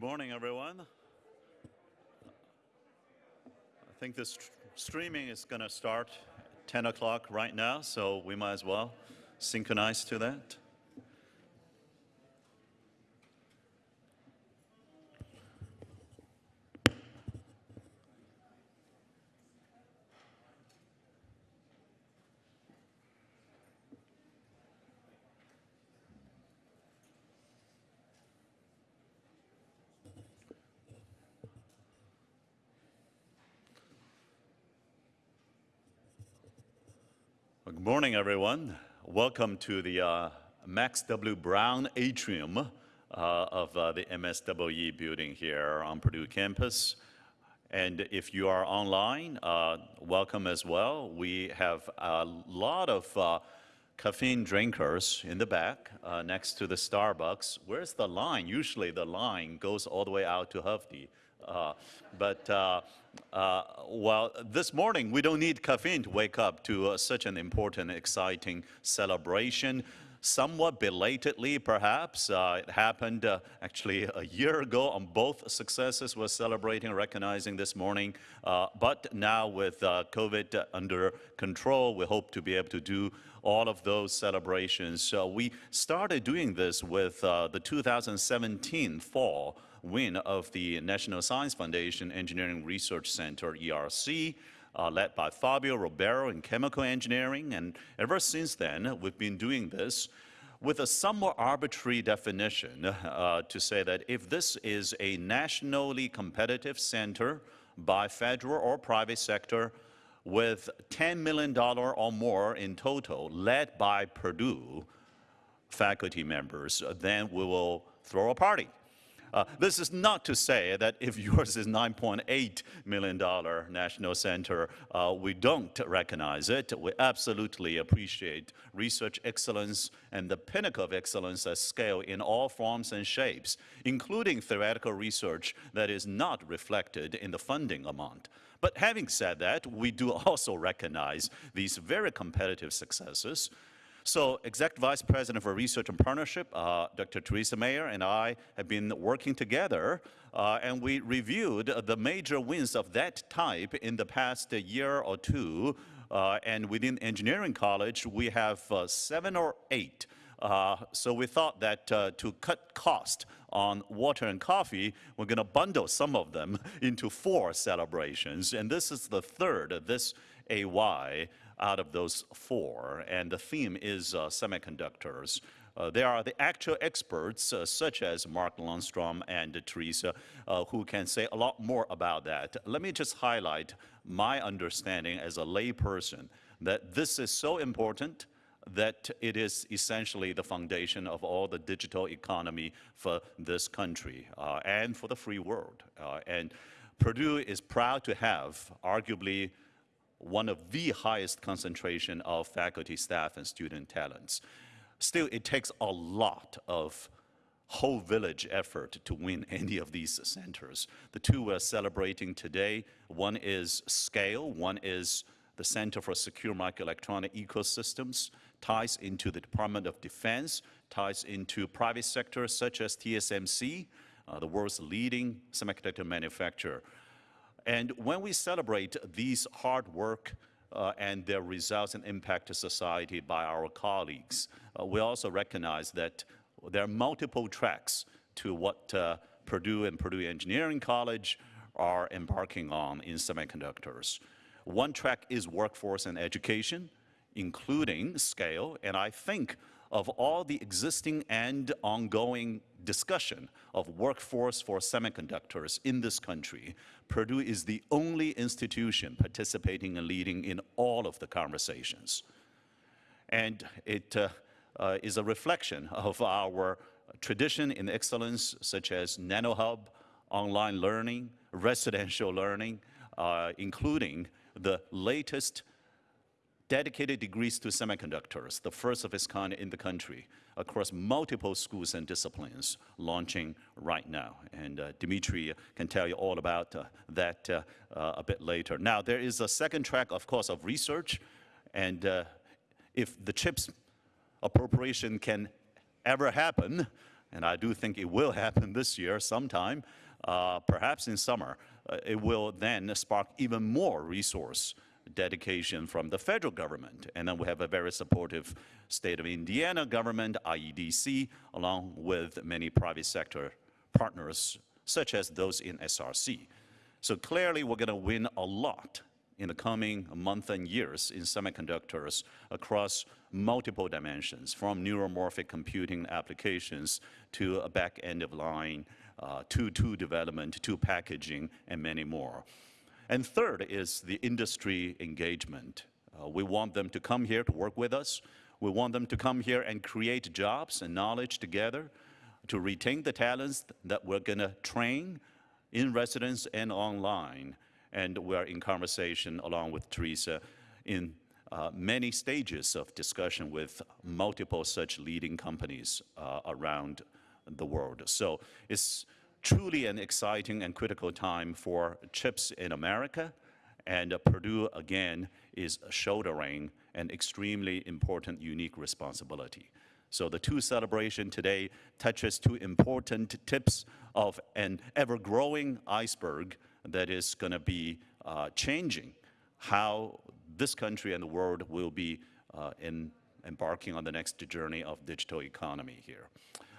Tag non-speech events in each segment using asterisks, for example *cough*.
morning, everyone. I think this streaming is going to start 10 o'clock right now, so we might as well synchronize to that. Good morning, everyone. Welcome to the uh, Max W. Brown Atrium uh, of uh, the MSWE building here on Purdue campus. And if you are online, uh, welcome as well. We have a lot of uh, caffeine drinkers in the back uh, next to the Starbucks. Where's the line? Usually the line goes all the way out to Hufty. Uh, but uh, uh, well, this morning we don't need caffeine to wake up to uh, such an important, exciting celebration. Somewhat belatedly, perhaps. Uh, it happened uh, actually a year ago on both successes we're celebrating, recognizing this morning. but now with COVID under control, we hope to be able to do all of those celebrations. So we started doing this with the 2017 fall win of the National Science Foundation Engineering Research Center, ERC, uh, led by Fabio Ribeiro in chemical engineering. And ever since then, we've been doing this with a somewhat arbitrary definition uh, to say that if this is a nationally competitive center by federal or private sector with $10 million or more in total, led by Purdue faculty members, then we will throw a party. Uh, this is not to say that if *laughs* yours is $9.8 million national center, uh, we don't recognize it. We absolutely appreciate research excellence and the pinnacle of excellence at scale in all forms and shapes, including theoretical research that is not reflected in the funding amount. But having said that, we do also recognize these very competitive successes so Executive Vice President for Research and Partnership, uh, Dr. Theresa Mayer and I have been working together uh, and we reviewed the major wins of that type in the past year or two. Uh, and within engineering college, we have uh, seven or eight. Uh, so we thought that uh, to cut cost on water and coffee, we're going to bundle some of them *laughs* into four celebrations. And this is the third of this AY out of those four, and the theme is uh, semiconductors. Uh, there are the actual experts, uh, such as Mark Lundstrom and Teresa, uh, who can say a lot more about that. Let me just highlight my understanding as a layperson that this is so important that it is essentially the foundation of all the digital economy for this country uh, and for the free world. Uh, and Purdue is proud to have arguably one of the highest concentration of faculty, staff, and student talents. Still, it takes a lot of whole village effort to win *laughs* any of these centers. The two we're celebrating today, one is SCALE, one is the Center for Secure Microelectronic Ecosystems, ties into the Department of Defense, ties into private sectors such as TSMC, uh, the world's leading semiconductor manufacturer. And when we celebrate these hard work uh, and their results and impact to society by our colleagues, uh, we also recognize that there are multiple tracks to what uh, Purdue and Purdue Engineering College are embarking on in semiconductors. One track is workforce and education, including scale, and I think of all the existing and ongoing discussion of workforce for semiconductors in this country, Purdue is the only institution participating and leading in all of the conversations. And it uh, uh, is a reflection of our tradition in excellence, such as NanoHub, online learning, residential learning, uh, including the latest dedicated degrees to semiconductors, the first of its kind in the country, across multiple schools and disciplines, launching right now. And uh, Dimitri can tell you all about uh, that uh, uh a bit later. Now, there is a second track, of course, of research, and uh, if the CHIPS appropriation can ever happen, and I do think it will happen this year sometime, uh, perhaps in summer, it will then spark even more resource dedication from the federal government. And then we have a very supportive state of Indiana government, IEDC, along with many private sector partners, such as those in SRC. So clearly, we're going to win a lot in the coming months and years in semiconductors across multiple dimensions, from neuromorphic computing applications to a back end of line, uh, to tool development, to packaging, and many more. And third is the industry engagement. Uh, we want them to come here to work with us. We want them to come here and create jobs and knowledge together to retain the talents that we're going to train in residence and online and we're in conversation along with Teresa in uh, many stages of discussion with multiple such leading companies uh, around the world. So it's truly an exciting and critical time for chips in America, and Purdue, again, is shouldering an extremely important, unique responsibility. So the two celebration today touches two important tips of an ever-growing iceberg that is going to be uh, changing how this country and the world will be uh, in embarking on the next journey of digital economy here.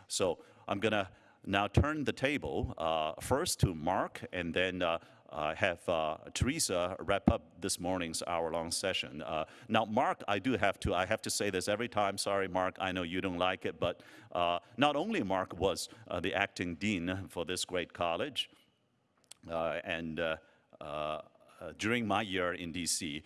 So I'm going to now turn the table uh, first to Mark and then uh, uh, have uh, Teresa wrap up this morning's hour-long session. Uh, now, Mark, I do have to, I have to say this every time. Sorry, Mark, I know you don't like it, but uh, not only Mark was the acting dean for this great college, and during my year in DC,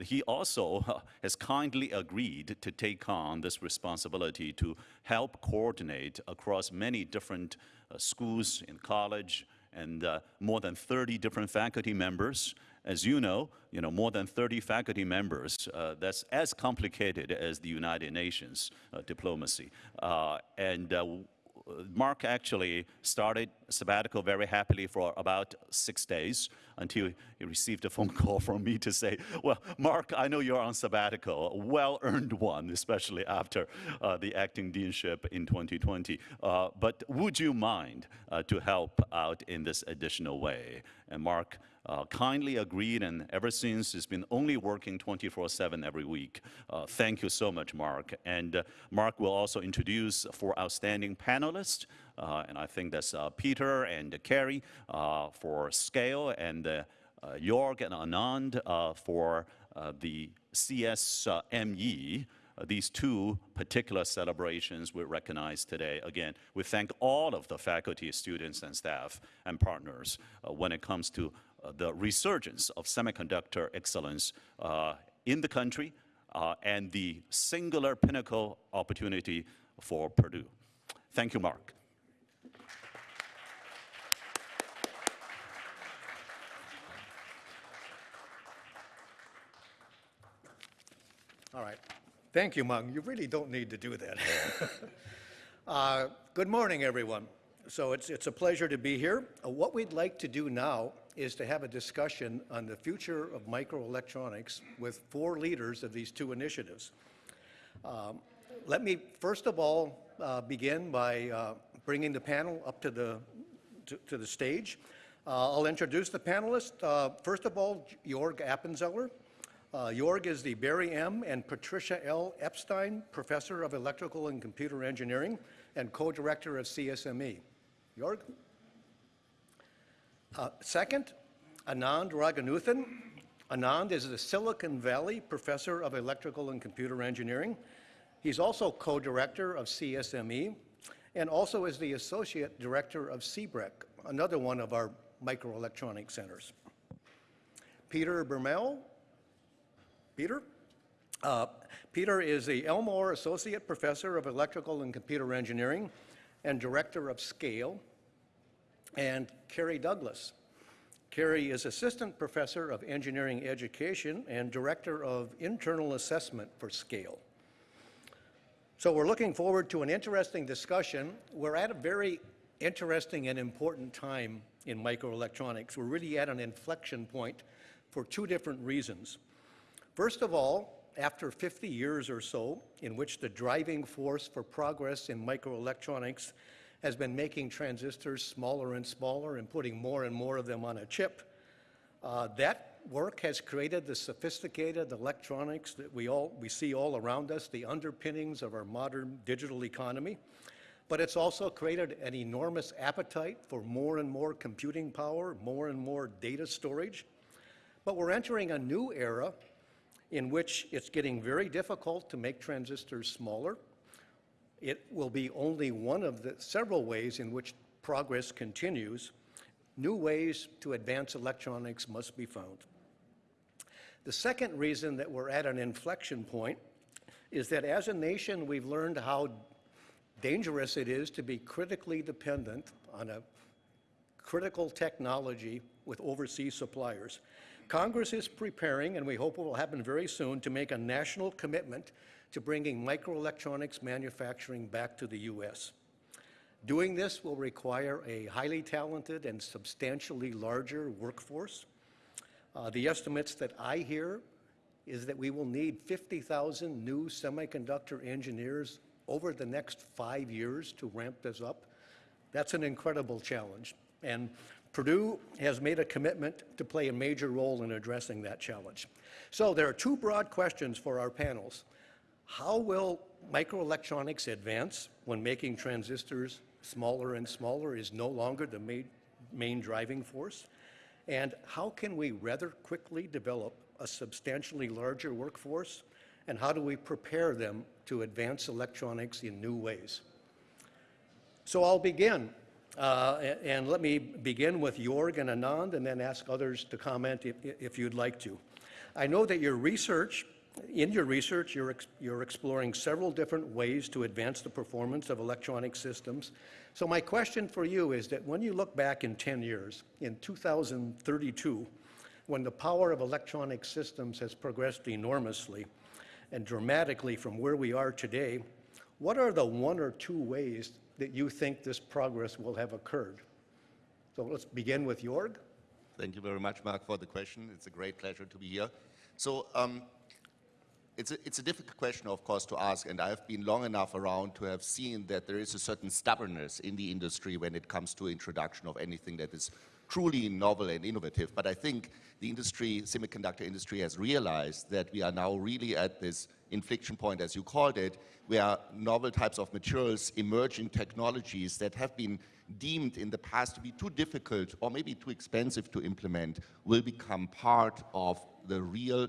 he also *laughs* has kindly agreed to take on this responsibility to help coordinate across many different schools and college and more than 30 different faculty members as you know, you know, more than 30 faculty members, uh, that's as complicated as the United Nations uh, diplomacy. Uh, and Mark actually started sabbatical very happily for about six days until he received a phone *laughs* call from me to say, well, Mark, I know you're on sabbatical, a well-earned one, especially after uh, the acting deanship in 2020. Uh, but would you mind uh, to help out in this additional way? And Mark uh, kindly agreed, and ever since has been only working 24-7 every week. Uh, thank you so much, Mark. And uh, Mark will also introduce four outstanding panelists, uh, and I think that's uh, Peter and Kerrie uh, for Scale, and Jorg and Anand for the CSME. Uh, these two particular celebrations we recognize today. Again, we thank all of the faculty, students, and staff and partners uh, when it comes to uh, the resurgence of semiconductor excellence uh, in the country uh, and the singular pinnacle opportunity for Purdue. Thank you, Mark. All right. Thank you, Mung. You really don't need to do that. *laughs* uh, good morning, everyone. So it's, it's a pleasure to be here. Uh, what we'd like to do now is to have a discussion on the future of microelectronics with four leaders of these two initiatives. Um, let me first of all uh, begin by uh, bringing the panel up to the, to, to the stage. Uh, I'll introduce the panelists. Uh, first of all, Jorg Appenzeller. Uh, Jorg is the Barry M. and Patricia L. Epstein Professor of Electrical and Computer Engineering and co-director of CSME. Jorg? Uh, second, Anand Raghunathan. Anand is the Silicon Valley Professor of Electrical and Computer Engineering. He's also co-director of CSME and also is the Associate Director of C-BRIC, another one of our microelectronic centers. Peter Bermel. Peter? Uh, Peter is the Elmore Associate Professor of Electrical and Computer Engineering and Director of SCALE and Kerrie Douglas. Kerrie is Assistant Professor of Engineering Education and Director of Internal Assessment for SCALE. So we're looking forward to an interesting discussion. We're at a very interesting and important time in microelectronics. We're really at an inflection point for two different reasons. First of all, after 50 years or so, in which the driving force for progress in microelectronics has been making transistors smaller and smaller and putting more and more of them on a chip. Uh, that work has created the sophisticated electronics that we all we see all around us, the underpinnings of our modern digital economy. But it's also created an enormous appetite for more and more computing power, more and more data storage. But we're entering a new era in which it's getting very difficult to make transistors smaller. It will be only one of the several ways in which progress continues. New ways to advance electronics must be found. The second reason that we're at an inflection point is that as a nation, we've learned how dangerous it is to be critically dependent on a critical technology with overseas suppliers. Congress is preparing, and we hope it will happen very soon, to make a national commitment to bringing microelectronics manufacturing back to the U.S. Doing this will require a highly talented and substantially larger workforce. Uh, the estimates that I hear is that we will need 50,000 new semiconductor engineers over the next five years to ramp this up. That's an incredible challenge. And Purdue has made a commitment to play a major role in addressing that challenge. So there are two broad questions for our panels. How will microelectronics advance when making transistors smaller and smaller is no longer the main, main driving force? And how can we rather quickly develop a substantially larger workforce? And how do we prepare them to advance electronics in new ways? So I'll begin. Uh, and let me begin with Jorg and Anand and then ask others to comment if, if you'd like to. I know that your research, in your research, you're, ex- you're exploring several different ways to advance the performance of electronic systems. So my question for you is that when you look back in 10 years, in 2032, when the power of electronic systems has progressed enormously and dramatically from where we are today, what are the one or two ways that you think this progress will have occurred? So let's begin with Jorg. Thank you very much, Mark, for the question. It's a great pleasure to be here. So um, it's, a, it's a difficult question, of course, to ask, and I've been long enough around to have seen that there is a certain stubbornness in the industry when it comes to introduction of anything that is truly novel and innovative. But I think the industry, semiconductor industry, has realized that we are now really at this inflection point, as you called it, where novel types of materials, emerging technologies that have been deemed in the past to be too difficult or maybe too expensive to implement will become part of the real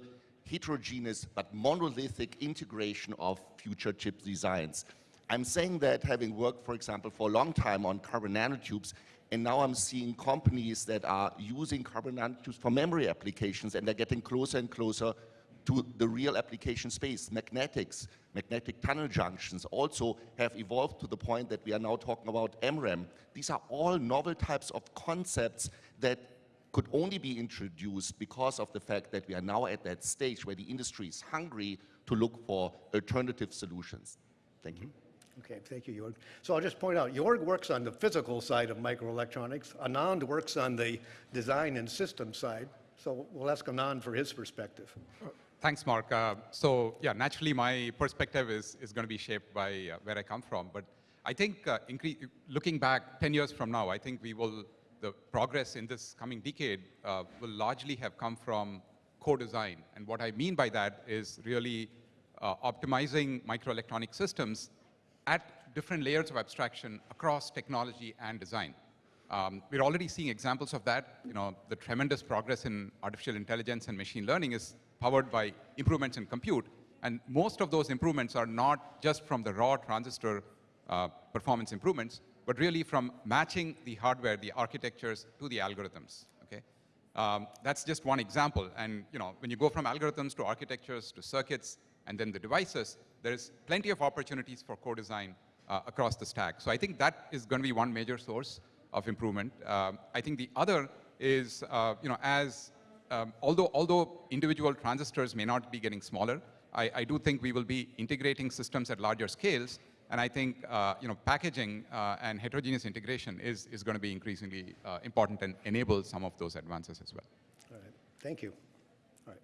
heterogeneous but monolithic integration of future chip designs. I'm saying that having worked, for example, for a long time on carbon nanotubes, and now I'm seeing companies that are using carbon nanotubes for memory applications, and they're getting closer and closer to the real application space. Magnetics, magnetic tunnel junctions also have evolved to the point that we are now talking about MRAM. These are all novel types of concepts that could only be introduced because of the fact that we are now at that stage where the industry is hungry to look for alternative solutions. Thank you. Okay, thank you, Jorg. So I'll just point out, Jorg works on the physical side of microelectronics. Anand works on the design and system side. So we'll ask Anand for his perspective. Thanks, Mark. Uh, so yeah, naturally my perspective is, is going to be shaped by uh, where I come from. But I think uh, looking back 10 years from now, I think we will, the progress in this coming decade uh, will largely have come from co-design. And what I mean by that is really uh, optimizing microelectronic systems at different layers of abstraction across technology and design. Um, we're already seeing examples of that. You know, the tremendous progress in artificial intelligence and machine learning is powered by improvements in compute. And most of those improvements are not just from the raw transistor uh, performance improvements, but really from matching the hardware, the architectures to the algorithms. Okay, um, that's just one example. And you know, when you go from algorithms to architectures to circuits and then the devices, there is plenty of opportunities for co-design uh, across the stack. So I think that is going to be one major source of improvement. Um, I think the other is, uh, you know, as um, although although individual transistors may not be getting smaller, I, I, do think we will be integrating systems at larger scales. And I think uh, you know, packaging uh, and heterogeneous integration is, is going to be increasingly uh, important and enable some of those advances as well. All right, thank you. All right.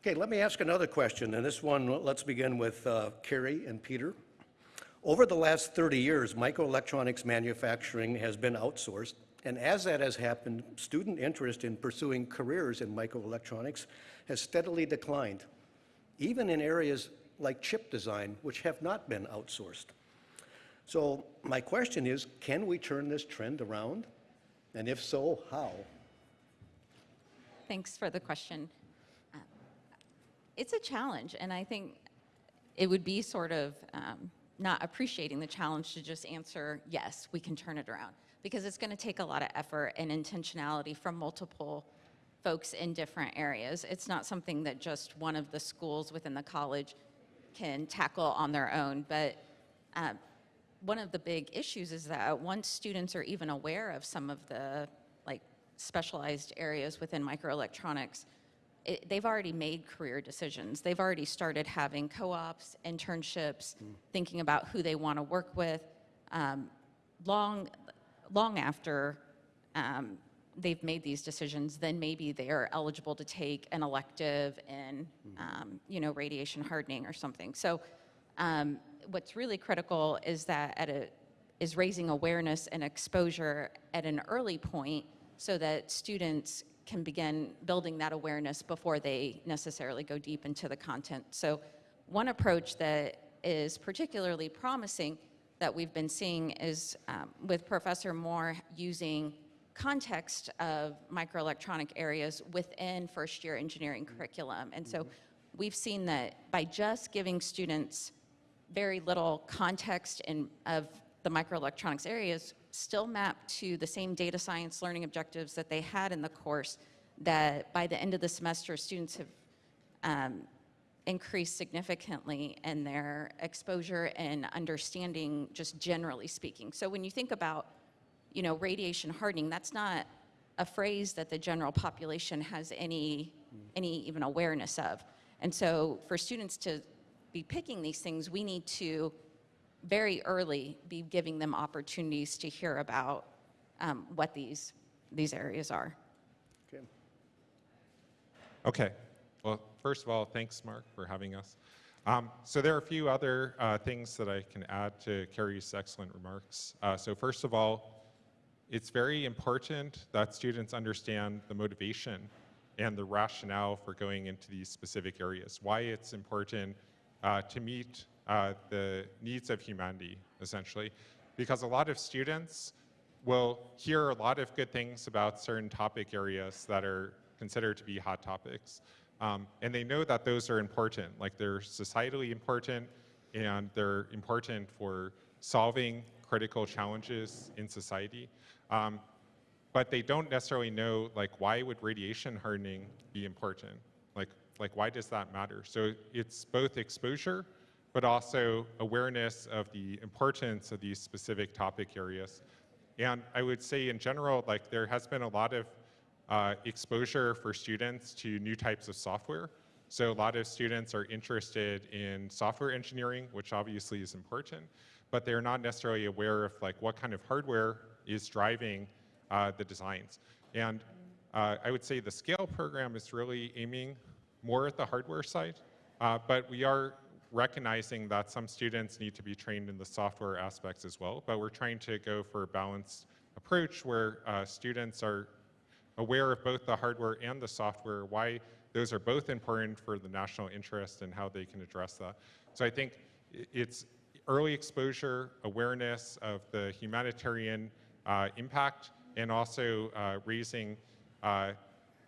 Okay, let me ask another question, and this one, let's begin with uh, Kerrie and Peter. Over the last 30 years, microelectronics manufacturing has been outsourced, and as that has happened, student interest in pursuing careers in microelectronics has steadily declined, even in areas like chip design, which have not been outsourced. So my question is, can we turn this trend around? And if so, how? Thanks for the question. Uh, It's a challenge, and I think it would be sort of um, not appreciating the challenge to just answer, yes, we can turn it around, because it's going to take a lot of effort and intentionality from multiple folks in different areas. It's not something that just one of the schools within the college can tackle on their own, but uh, one of the big issues is that once students are even aware of some of the like specialized areas within microelectronics, it, they've already made career decisions. They've already started having co-ops, internships, thinking about who they want to work with. Um, long, long after um, they've made these decisions, then maybe they are eligible to take an elective in, um, you know, radiation hardening or something. So um, what's really critical is that at a, is raising awareness and exposure at an early point so that students can begin building that awareness before they necessarily go deep into the content. So one approach that is particularly promising that we've been seeing is um, with Professor Moore using context of microelectronic areas within first year engineering curriculum. And so we've seen that by just giving students very little context in, of the microelectronics areas still map to the same data science learning objectives that they had in the course that by the end of the semester students have um, increased significantly in their exposure and understanding just generally speaking. So when you think about, you know, radiation hardening, that's not a phrase that the general population has any, any even awareness of. And so for students to be picking these things, we need to very early be giving them opportunities to hear about um, what these, these areas are. Okay. Okay. Well, first of all, thanks, Mark, for having us. Um, so there are a few other uh, things that I can add to Kerrie's excellent remarks. Uh, so first of all, it's very important that students understand the motivation and the rationale for going into these specific areas, why it's important uh, to meet uh, the needs of humanity, essentially. Because a lot of students will hear a lot of good things about certain topic areas that are considered to be hot topics. Um, and they know that those are important, like they're societally important and they're important for solving critical challenges in society. Um, but they don't necessarily know like why would radiation hardening be important? Like, like why does that matter? So it's both exposure, but also awareness of the importance of these specific topic areas. And I would say in general, like there has been a lot of uh, exposure for students to new types of software. So a lot of students are interested in software engineering, which obviously is important, but they're not necessarily aware of like what kind of hardware is driving uh, the designs. And uh, I would say the scale program is really aiming more at the hardware side, uh, but we are recognizing that some students need to be trained in the software aspects as well, but we're trying to go for a balanced approach where uh, students are aware of both the hardware and the software, why those are both important for the national interest and how they can address that. So I think it's early exposure, awareness of the humanitarian impact, and also uh, raising uh,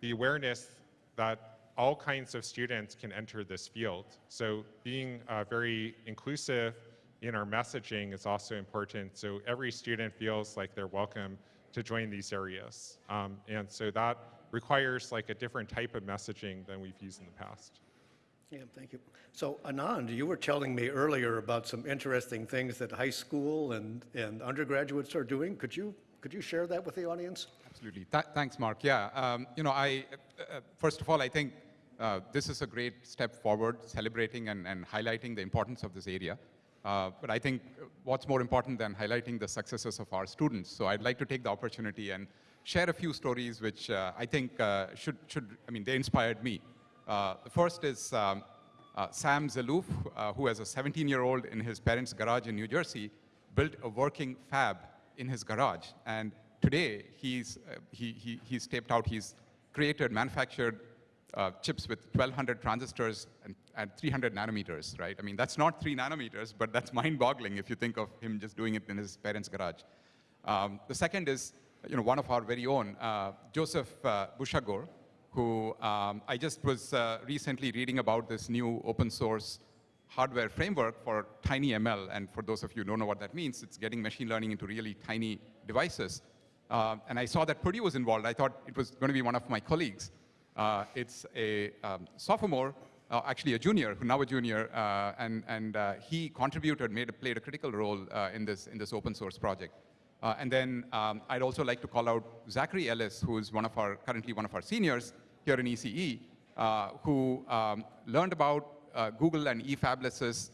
the awareness that all kinds of students can enter this field. So being uh, very inclusive in our messaging is also important. So every student feels like they're welcome to join these areas. Um, and so that requires like a different type of messaging than we've used in the past. Thank you. So Anand, you were telling me earlier about some interesting things that high school and, and undergraduates are doing. Could you, could you share that with the audience? Absolutely. Th- thanks, Mark. Yeah. Um, you know, I uh, first of all, I think uh, this is a great step forward, celebrating and, and highlighting the importance of this area. Uh, but I think what's more important than highlighting the successes of our students. So I'd like to take the opportunity and share a few stories which uh, I think uh, should, should, I mean, they inspired me. Uh, the first is um, uh, Sam Zeloof, uh, who as a 17-year-old in his parents' garage in New Jersey, built a working fab in his garage. And today, he's, he, he, he's taped out, he's created, manufactured uh, chips with 1,200 transistors and, and 300 nanometers, right? I mean, that's not three nanometers, but that's mind-boggling if you think of him just doing it in his parents' garage. Um, the second is, you know, one of our very own, uh, Joseph uh, Bushagour, who um, I just was uh, recently reading about this new open source hardware framework for TinyML. And for those of you who don't know what that means, it's getting machine learning into really tiny devices. Uh, and I saw that Purdue was involved. I thought it was going to be one of my colleagues. Uh, it's a um, sophomore, uh, actually a junior, who now a junior, uh, and, and uh, he contributed, made, played a critical role in, this, in this open source project. And then um, I'd also like to call out Zachary Ellis, who is one of our, currently one of our seniors here in ECE, uh, who um, learned about uh, Google and eFabless's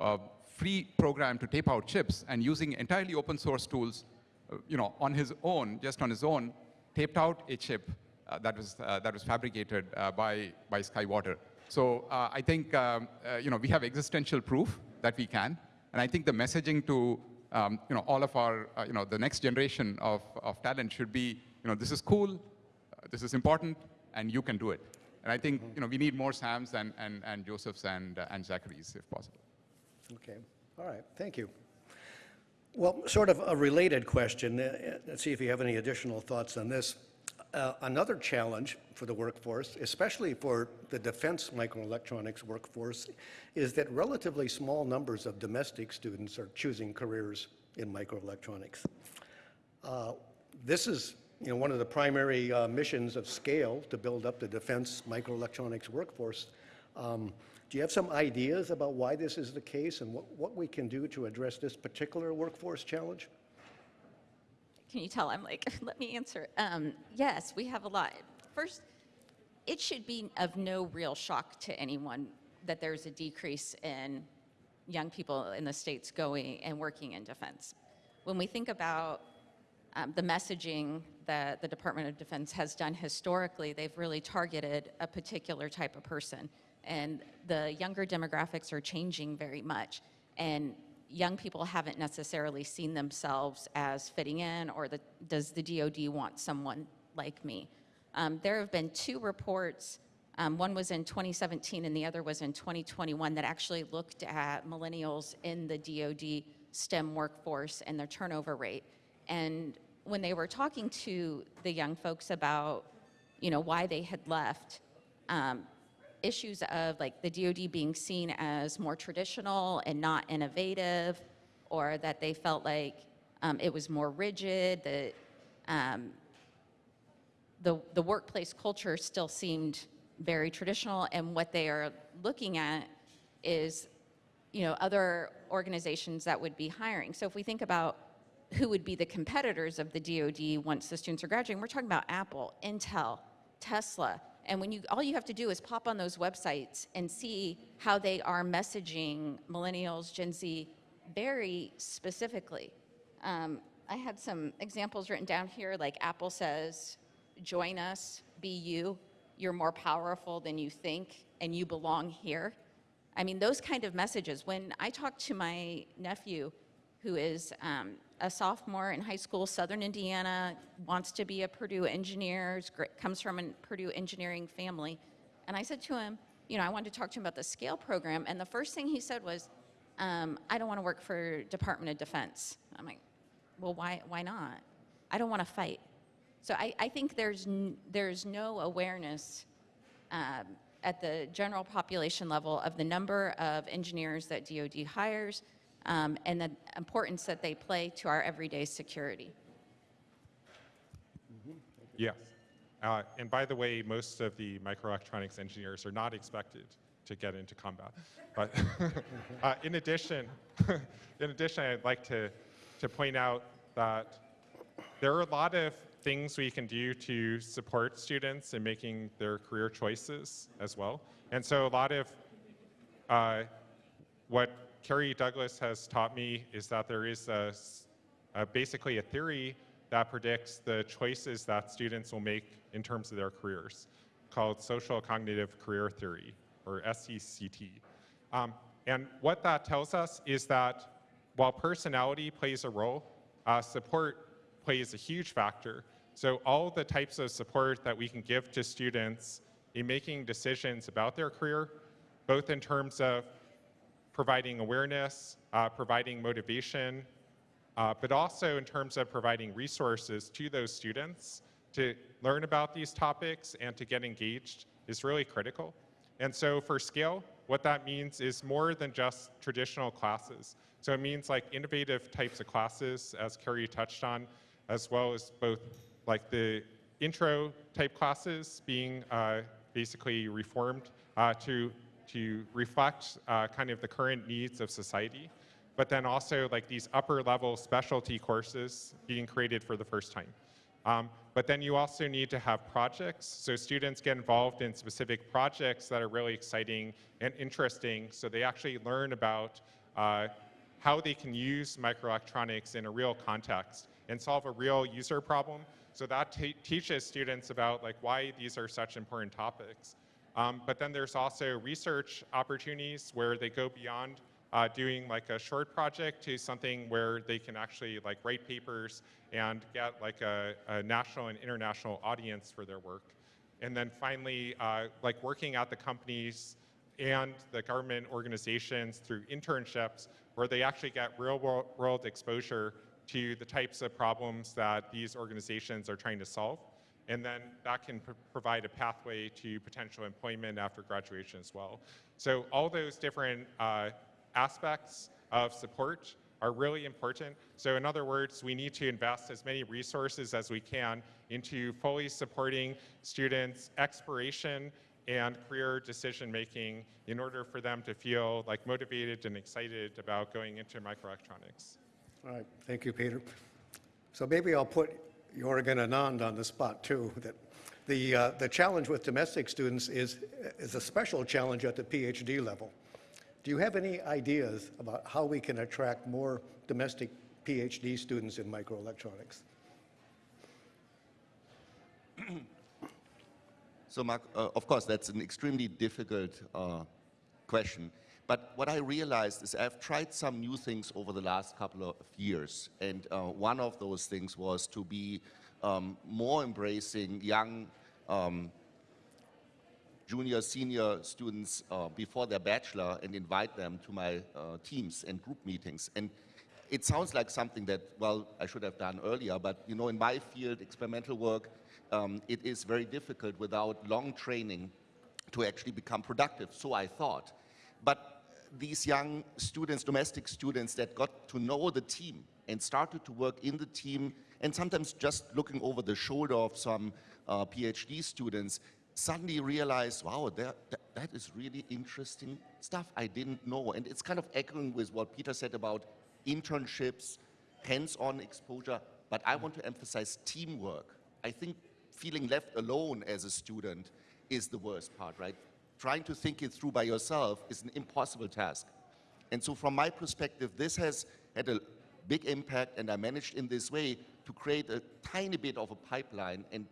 uh, free program to tape out chips and using entirely open source tools, you know, on his own, just on his own, taped out a chip uh, that, was, uh, that was fabricated uh, by, by Skywater. So I think, um, you know, we have existential proof that we can. And I think the messaging to, um, you know, all of our, you know, the next generation of, of talent should be, you know, this is cool, this is important, and you can do it. And I think, you know, we need more Sams and, and, and Josephs and, uh, and Zacharys, if possible. Okay, all right, thank you. Well, sort of a related question, uh, uh, let's see if you have any additional thoughts on this. Uh, Another challenge for the workforce, especially for the defense microelectronics workforce, is that relatively small numbers of domestic students are choosing careers in microelectronics. Uh, This is, you know, one of the primary uh, missions of SCALE, to build up the defense microelectronics workforce. Um, Do you have some ideas about why this is the case and what, what we can do to address this particular workforce challenge? Can you tell I'm like, *laughs* let me answer. Um, yes, we have a lot. First, it should be of no real shock to anyone that there's a decrease in young people in the states going and working in defense. When we think about um, the messaging that the Department of Defense has done historically, they've really targeted a particular type of person. And the younger demographics are changing very much. And young people haven't necessarily seen themselves as fitting in, or the, does the DoD want someone like me? Um, there have been two reports. Um, one was in 2017 and the other was in 2021 that actually looked at millennials in the DoD STEM workforce and their turnover rate. And when they were talking to the young folks about, you know, why they had left, um, issues of like the DoD being seen as more traditional and not innovative, or that they felt like um, it was more rigid, that um, the, the workplace culture still seemed very traditional, and what they are looking at is, you know, other organizations that would be hiring. So if we think about who would be the competitors of the DoD once the students are graduating, we're talking about Apple, Intel, Tesla. And when you, all you have to do is pop on those websites and see how they are messaging millennials, Gen Z, very specifically. Um, I had some examples written down here, like Apple says, join us, be you, you're more powerful than you think, and you belong here. I mean, those kind of messages. When I talk to my nephew, who is um, a sophomore in high school, Southern Indiana, wants to be a Purdue engineer, comes from a Purdue engineering family. And I said to him, you know, I wanted to talk to him about the SCALE program. And the first thing he said was, um, I don't want to work for Department of Defense. I'm like, well, why, why not? I don't want to fight. So I, I think there's, there's no awareness um, at the general population level of the number of engineers that DoD hires um, and the importance that they play to our everyday security. Yes. Uh, and by the way, most of the microelectronics engineers are not expected to get into combat. But *laughs* uh, in addition, *laughs* in addition, I'd like to, to point out that there are a lot of things we can do to support students in making their career choices as well. And so a lot of uh, what Kerrie Douglas has taught me is that there is a a- basically a theory that predicts the choices that students will make in terms of their careers, called social cognitive career theory. or SCCT. Um, and what that tells us is that while personality plays a role, uh, support plays a huge factor. So all the types of support that we can give to students in making decisions about their career, both in terms of providing awareness, uh, providing motivation, uh, but also in terms of providing resources to those students to learn about these topics and to get engaged is really critical. And so for Scale, what that means is more than just traditional classes. So it means like innovative types of classes, as Kerrie touched on, as well as both like the intro type classes being uh, basically reformed uh, to, to reflect uh, kind of the current needs of society, but then also like these upper level specialty courses being created for the first time. Um, but then you also need to have projects, so students get involved in specific projects that are really exciting and interesting, so they actually learn about uh, how they can use microelectronics in a real context and solve a real user problem. So that teaches students about like why these are such important topics. Um, but then there's also research opportunities where they go beyond uh, doing like a short project to something where they can actually like write papers and get like a, a national and international audience for their work. And then finally, uh, like working at the companies and the government organizations through internships where they actually get real world, world exposure to the types of problems that these organizations are trying to solve. And then that can pr- provide a pathway to potential employment after graduation as well. So all those different uh, aspects of support are really important. So in other words, we need to invest as many resources as we can into fully supporting students' exploration and career decision making in order for them to feel like motivated and excited about going into microelectronics. All right, thank you, Peter. So maybe I'll put Jorg and Anand on the spot too. That the uh, the challenge with domestic students is is a special challenge at the PhD level. Do you have any ideas about how we can attract more domestic PhD students in microelectronics? So, Mark, uh, of course, that's an extremely difficult uh, question. But what I realized is I've tried some new things over the last couple of years. And uh, one of those things was to be um, more embracing young um, junior, senior students uh, before their bachelor and invite them to my uh, teams and group meetings. And it sounds like something that, well, I should have done earlier, but you know, in my field, experimental work, um, it is very difficult without long training to actually become productive, so I thought. But these young students, domestic students that got to know the team and started to work in the team and sometimes just looking over the shoulder of some uh, PhD students, suddenly realized, wow, that, that, that is really interesting stuff I didn't know. And it's kind of echoing with what Peter said about internships, hands-on exposure, but I want to emphasize teamwork. I think feeling left alone as a student is the worst part, right? Trying to think it through by yourself is an impossible task. And so from my perspective, this has had a big impact and I managed in this way to create a tiny bit of a pipeline and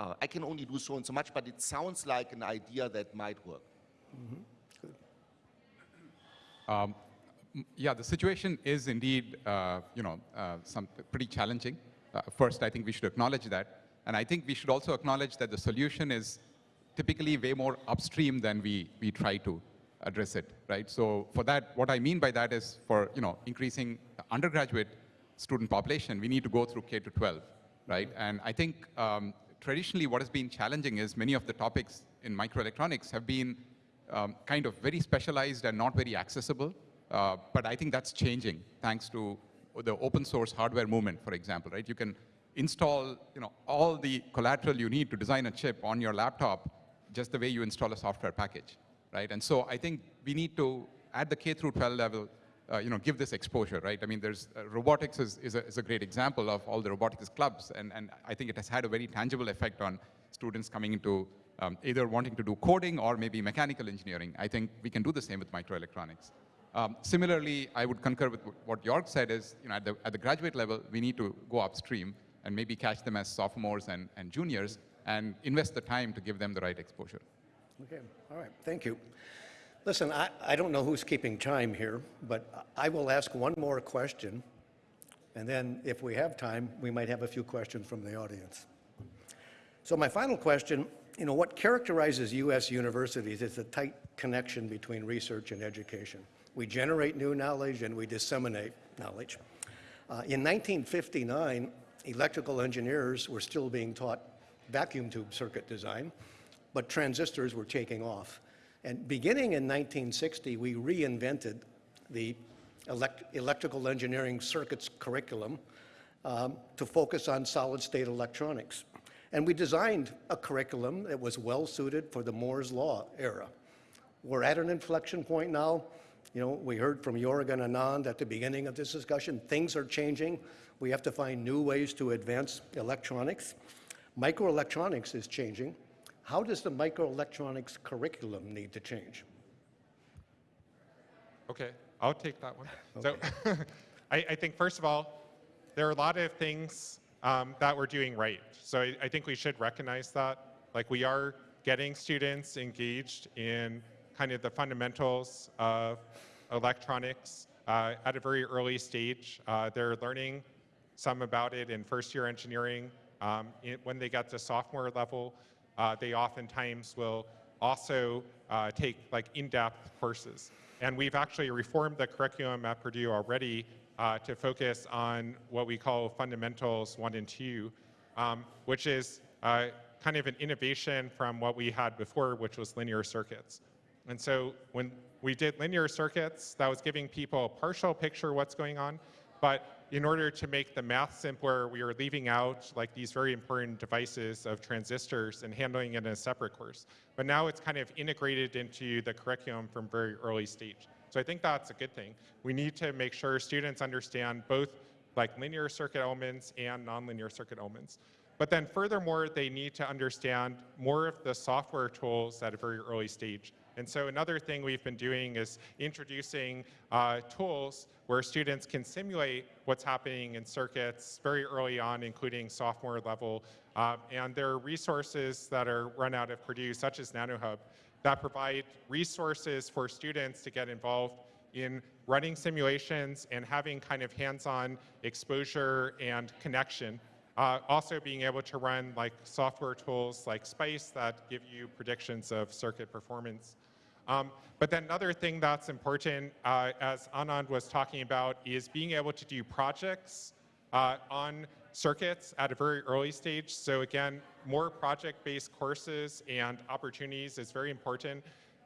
uh, I can only do so and so much, but it sounds like an idea that might work. Um, yeah, the situation is indeed, uh, you know, uh, some pretty challenging. Uh, first, I think we should acknowledge that, and I think we should also acknowledge that the solution is typically way more upstream than we we try to address it, right? So for that, what I mean by that is for you know increasing the undergraduate student population, we need to go through K to 12, right? And I think um, traditionally what has been challenging is many of the topics in microelectronics have been um, kind of very specialized and not very accessible. Uh, but I think that's changing thanks to the open source hardware movement, for example, right? You can install, you know, all the collateral you need to design a chip on your laptop just the way you install a software package, right? And so I think we need to, at the K through 12 level, uh, you know, give this exposure, right? I mean, there's uh, robotics is, is, a, is a great example of all the robotics clubs, and, and I think it has had a very tangible effect on students coming into um, either wanting to do coding or maybe mechanical engineering. I think we can do the same with microelectronics. Um, similarly, I would concur with what Jorg said is, you know, at the, at the graduate level, we need to go upstream and maybe catch them as sophomores and, and juniors and invest the time to give them the right exposure. Okay, all right, thank you. Listen, I, I don't know who's keeping time here, but I will ask one more question, and then if we have time, we might have a few questions from the audience. So my final question, you know, what characterizes U.S. universities is a tight connection between research and education. We generate new knowledge and we disseminate knowledge. Uh, in 1959, electrical engineers were still being taught vacuum tube circuit design, but transistors were taking off. And beginning in 1960, we reinvented the elect electrical engineering circuits curriculum um, to focus on solid-state electronics. And we designed a curriculum that was well-suited for the Moore's Law era. We're at an inflection point now. You know, we heard from Jorg and Anand at the beginning of this discussion. Things are changing. We have to find new ways to advance electronics. Microelectronics is changing. How does the microelectronics curriculum need to change? Okay, I'll take that one. So *laughs* I, I think, first of all, there are a lot of things um, that we're doing right. So I, I think we should recognize that. Like we are getting students engaged in kind of the fundamentals of electronics uh, at a very early stage. Uh, they're learning some about it in first year engineering. Um, it- when they get to sophomore level, uh, they oftentimes will also uh, take like in-depth courses. And we've actually reformed the curriculum at Purdue already uh, to focus on what we call fundamentals one and two, um, which is uh, kind of an innovation from what we had before, which was linear circuits. And so when we did linear circuits, that was giving people a partial picture of what's going on. But in order to make the math simpler, we were leaving out like these very important devices of transistors and handling it in a separate course. But now it's kind of integrated into the curriculum from very early stage. So I think that's a good thing. We need to make sure students understand both like linear circuit elements and nonlinear circuit elements. But then furthermore, they need to understand more of the software tools at a very early stage. And so another thing we've been doing is introducing uh, tools where students can simulate what's happening in circuits very early on, including sophomore level. Uh, and there are resources that are run out of Purdue, such as NanoHub, that provide resources for students to get involved in running simulations and having kind of hands-on exposure and connection. Uh, also being able to run like software tools like SPICE that give you predictions of circuit performance. Um, but then another thing that's important, uh, as Anand was talking about, is being able to do projects uh, on circuits at a very early stage. So again, more project-based courses and opportunities is very important,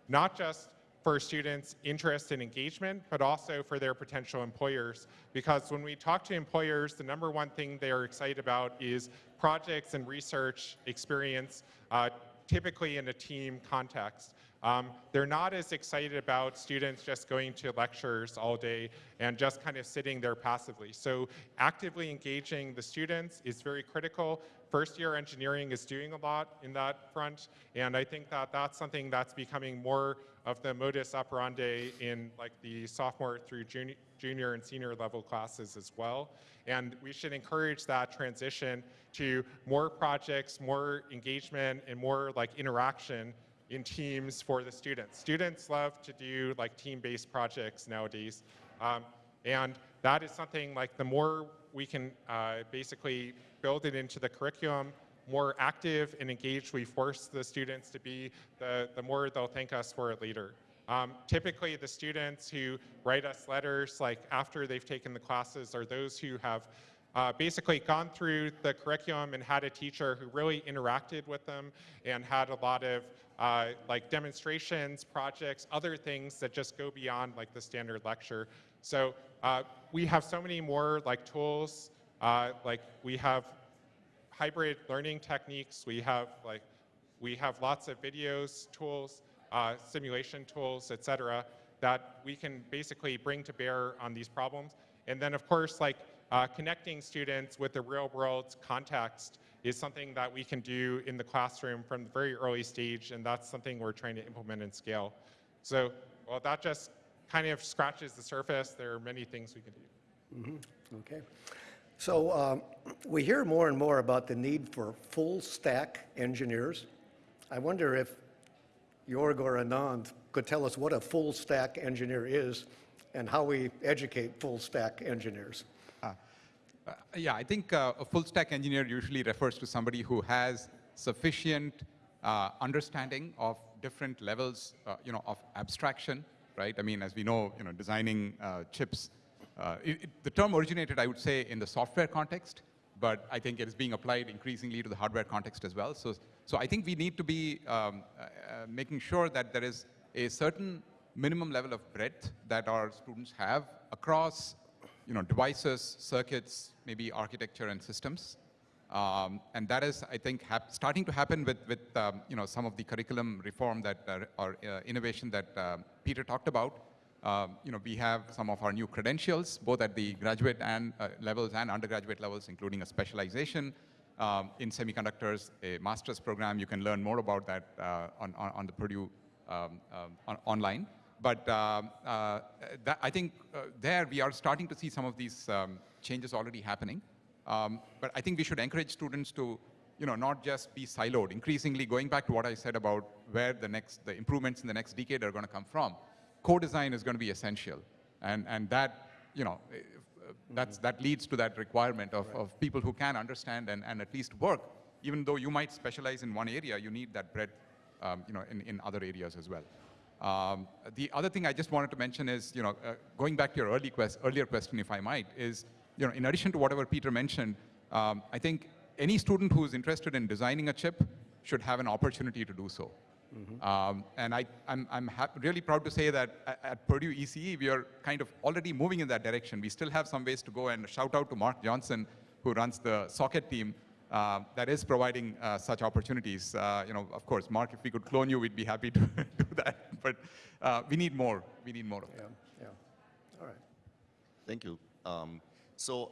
not just for students' interest and engagement, but also for their potential employers. Because when we talk to employers, the number one thing they're excited about is projects and research experience, uh, typically in a team context. Um, they're not as excited about students just going to lectures all day and just kind of sitting there passively. So actively engaging the students is very critical. First year engineering is doing a lot in that front, and I think that that's something that's becoming more of the modus operandi in like the sophomore through junior, junior and senior level classes as well. And we should encourage that transition to more projects, more engagement, and more like interaction in teams for the students. Students love to do like team-based projects nowadays. Um, and that is something like the more we can uh, basically build it into the curriculum, more active and engaged we force the students to be, the, the more they'll thank us for it later. Um, typically, the students who write us letters, like after they've taken the classes, are those who have uh, basically gone through the curriculum and had a teacher who really interacted with them and had a lot of uh, like demonstrations, projects, other things that just go beyond like the standard lecture. So uh, we have so many more like tools, uh, like we have hybrid learning techniques, we have like, we have lots of videos, tools, uh, simulation tools, et cetera, that we can basically bring to bear on these problems. And then of course, like uh, connecting students with the real world context is something that we can do in the classroom from the very early stage, and that's something we're trying to implement and scale. So, well, that just kind of scratches the surface. There are many things we can do. Okay. So um, we hear more and more about the need for full stack engineers. I wonder if Jorg or Anand could tell us what a full stack engineer is and how we educate full stack engineers. Uh, Yeah, I think uh, a full stack engineer usually refers to somebody who has sufficient uh, understanding of different levels, uh, you know, of abstraction, right? I mean, as we know, you know, designing uh, chips, uh, it, the term originated, I would say, in the software context, but I think it is being applied increasingly to the hardware context as well. So, so I think we need to be um, making sure that there is a certain minimum level of breadth that our students have across you know, devices, circuits, maybe architecture and systems. Um, and that is, I think, starting to happen with, with um, you know, some of the curriculum reform that, uh, or uh, innovation that um Peter talked about. Um, you know, we have some of our new credentials, both at the graduate and uh, levels and undergraduate levels, including a specialization um, in semiconductors, a master's program. You can learn more about that uh, on, on, on the Purdue um, um, on, online. But um, uh, that, I think uh, there we are starting to see some of these um, changes already happening. Um, but I think we should encourage students to, you know, not just be siloed. Increasingly, going back to what I said about where the next, the improvements in the next decade are going to come from, co-design is going to be essential, and and that, you know, eh, uh, that's that leads to that requirement of, of people who can understand and, and at least work. Even though you might specialize in one area, you need that breadth, um, you know, in, in other areas as well. Um, the other thing I just wanted to mention is, you know, uh, going back to your early quest, earlier question, if I might, is, you know, in addition to whatever Peter mentioned, um, I think any student who is interested in designing a chip should have an opportunity to do so. Um, and I, I'm, I'm really proud to say that at, at Purdue ECE, we are kind of already moving in that direction. We still have some ways to go, and shout out to Mark Johnson, who runs the SoCET team, uh, that is providing uh, such opportunities. Uh, you know, of course, Mark, if we could clone you, we'd be happy to *laughs* do that. *laughs* But uh, we need more. We need more of Yeah, that. yeah. All right. Thank you. Um, so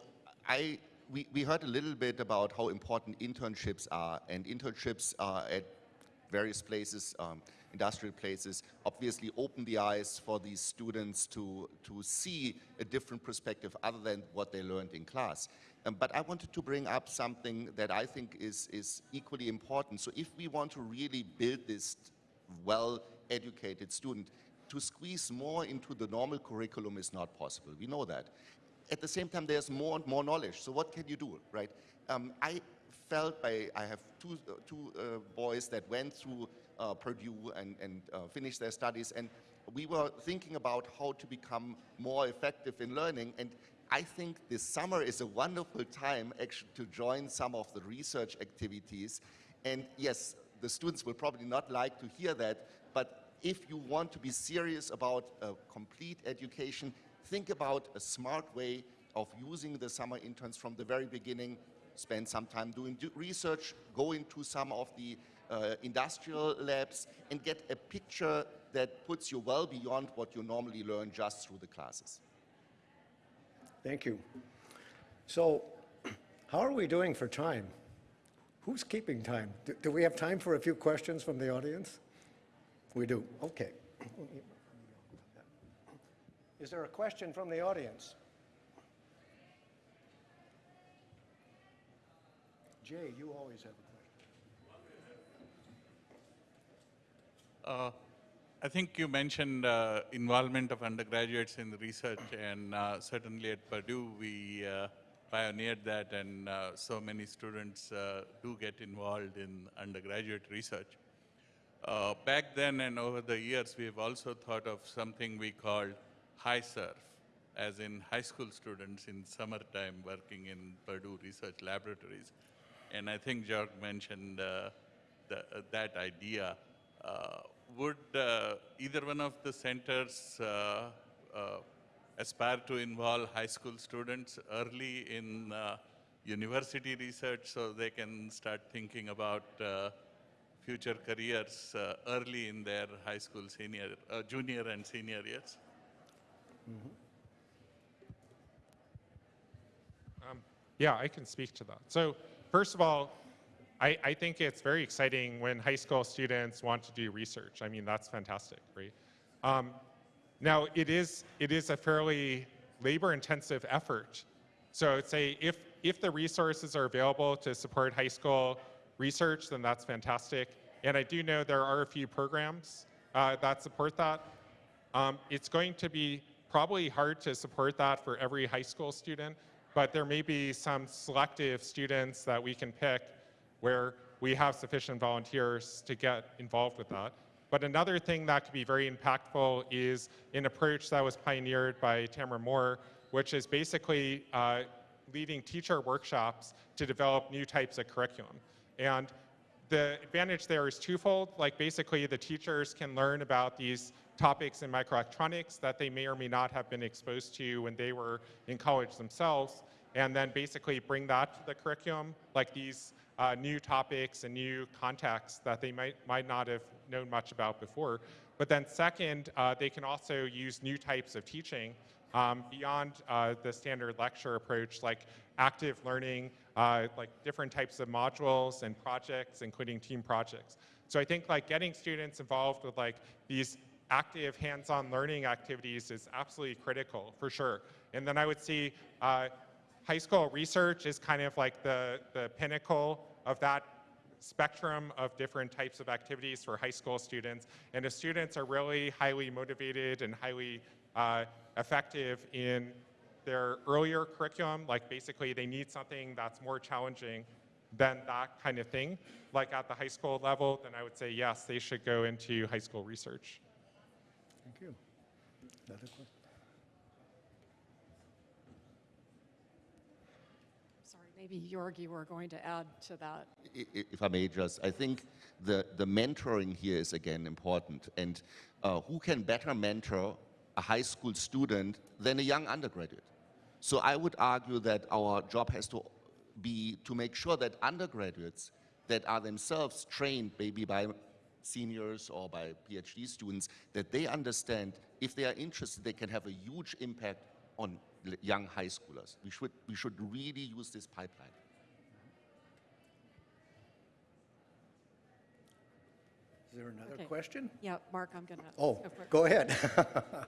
I, we, we heard a little bit about how important internships are, and internships are at various places, um, industrial places, obviously open the eyes for these students to, to see a different perspective other than what they learned in class. Um, but I wanted to bring up something that I think is, is equally important. So if we want to really build this well-educated student, to squeeze more into the normal curriculum is not possible. We know that. At the same time, there's more and more knowledge. So what can you do, right? Um, I felt by, I have two, uh, two uh, boys that went through uh, Purdue and, and uh, finished their studies, and we were thinking about how to become more effective in learning. And I think this summer is a wonderful time actually to join some of the research activities. And yes, the students will probably not like to hear that, if you want to be serious about a complete education, think about a smart way of using the summer interns from the very beginning. Spend some time doing research, go into some of the uh, industrial labs, and get a picture that puts you well beyond what you normally learn just through the classes. Thank you. So *clears throat* how are we doing for time? Who's keeping time? Do- Do we have time for a few questions from the audience? We do, okay. Is there a question from the audience? Jay, you always have a question. Uh, I think you mentioned uh, involvement of undergraduates in the research, and uh, certainly at Purdue, we uh, pioneered that, and uh, so many students uh, do get involved in undergraduate research. Uh, back then and over the years, we have also thought of something we called high surf, as in high school students in summertime working in Purdue research laboratories. And I think Jorg mentioned uh, the, uh, that idea. Uh, would uh, either one of the centers uh, aspire to involve high school students early in university research so they can start thinking about future careers uh, early in their high school senior, uh, junior and senior years? Yeah, I can speak to that. So first of all, I, I think it's very exciting when high school students want to do research. I mean, that's fantastic, right? Um, now, it is, it is a fairly labor-intensive effort. So say if, if the resources are available to support high school research, then that's fantastic. And I do know there are a few programs uh, that support that. Um, it's going to be probably hard to support that for every high school student, but there may be some selective students that we can pick where we have sufficient volunteers to get involved with that. But another thing that could be very impactful is an approach that was pioneered by Tamara Moore, which is basically uh, leading teacher workshops to develop new types of curriculum. And the advantage there is twofold. Like basically the teachers can learn about these topics in microelectronics that they may or may not have been exposed to when they were in college themselves, and then basically bring that to the curriculum, like these uh, new topics and new contexts that they might, might not have known much about before. But then second, uh, they can also use new types of teaching um, beyond uh, the standard lecture approach, like active learning, uh, like different types of modules and projects, including team projects. So I think like getting students involved with like these active hands-on learning activities is absolutely critical for sure. And then I would see uh, high school research is kind of like the, the pinnacle of that spectrum of different types of activities for high school students. And if students are really highly motivated and highly uh, effective in their earlier curriculum, like basically they need something that's more challenging than that kind of thing, like at the high school level, then I would say yes, they should go into high school research. Thank you. Another question? Sorry, maybe Jorg, you were going to add to that. I- i- If I may just, I think the, the mentoring here is again important. And uh, who can better mentor a high school student than a young undergraduate? So I would argue that our job has to be to make sure that undergraduates that are themselves trained maybe by seniors or by PhD students, that they understand if they are interested, they can have a huge impact on l- young high schoolers. We should, we should really use this pipeline. Is there another Okay. question? Yeah, Mark, I'm going to. Oh, go ahead. *laughs*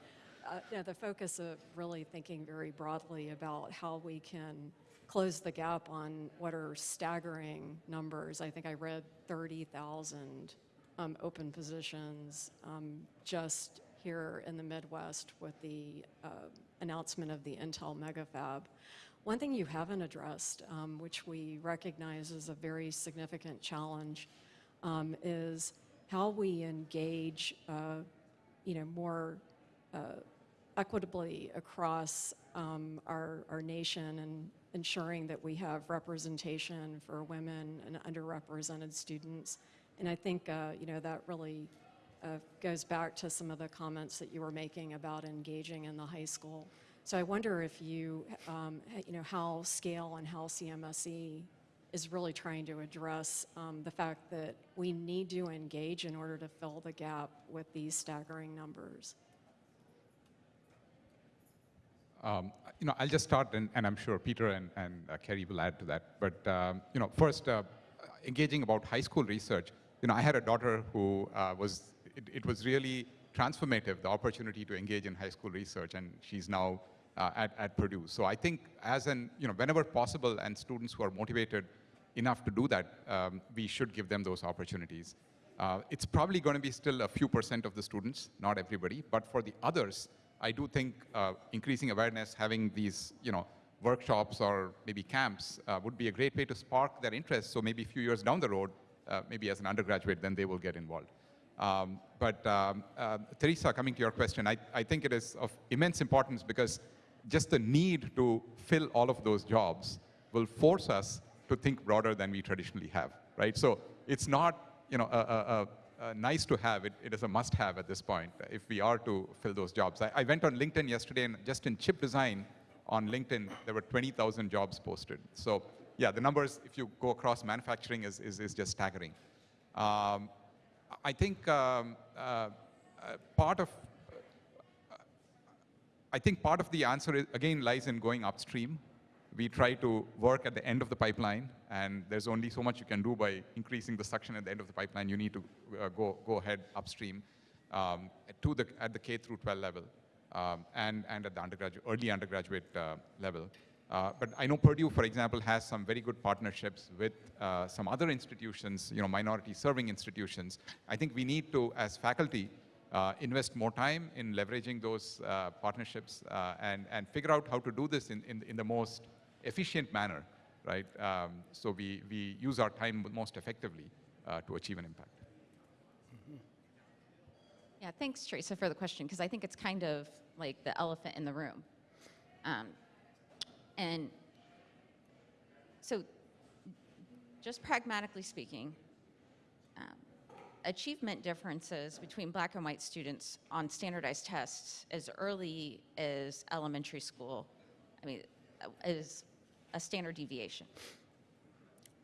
Uh, yeah, the focus of really thinking very broadly about how we can close the gap on what are staggering numbers. I think I read 30,000 um, open positions um, just here in the Midwest with the uh, announcement of the Intel megafab. One thing you haven't addressed, um, which we recognize is a very significant challenge, um, is how we engage, uh, you know, more uh, equitably across um, our, our nation and ensuring that we have representation for women and underrepresented students. And I think, uh, you know, that really uh, goes back to some of the comments that you were making about engaging in the high school. So I wonder if you, um, you know, how Scale and how CMSE is really trying to address um, the fact that we need to engage in order to fill the gap with these staggering numbers. Um, you know, I'll just start, and, and I'm sure Peter and, and uh, Kerrie will add to that. But um, you know, first, uh, engaging about high school research. You know, I had a daughter who uh, was. It, it was really transformative, the opportunity to engage in high school research, and she's now uh, at, at Purdue. So I think, as an you know, whenever possible, and students who are motivated enough to do that, um, we should give them those opportunities. Uh, it's probably going to be still a few percent of the students, not everybody, but for the others, I do think uh, increasing awareness, having these, you know, workshops or maybe camps uh, would be a great way to spark their interest. So maybe a few years down the road, uh, maybe as an undergraduate, then they will get involved. Um, but um, uh, Theresa, coming to your question, I, I think it is of immense importance because just the need to fill all of those jobs will force us to think broader than we traditionally have, right? So it's not, you know, a, a, a, a nice to have, it, it is a must have at this point uh, if we are to fill those jobs. I, I went on LinkedIn yesterday and just in chip design on LinkedIn, there were 20,000 jobs posted. So yeah, the numbers, if you go across manufacturing, is, is, is just staggering. Um, I think um, uh, uh, part of I think part of the answer is, again lies in going upstream. We try to work at the end of the pipeline, and there's only so much you can do by increasing the suction at the end of the pipeline. You need to uh, go go ahead upstream um, to the at the K through 12 level, um, and and at the undergraduate early undergraduate uh, level. Uh, but I know Purdue, for example, has some very good partnerships with uh, some other institutions, you know, minority serving institutions. I think we need to, as faculty, uh, invest more time in leveraging those uh, partnerships uh, and, and figure out how to do this in, in, in the most efficient manner, right? Um, so we, we use our time most effectively uh, to achieve an impact. Yeah, thanks, Theresa, for the question, because I think it's kind of like the elephant in the room. Um, and so, just pragmatically speaking, um, achievement differences between black and white students on standardized tests as early as elementary school, I mean, uh, is a standard deviation.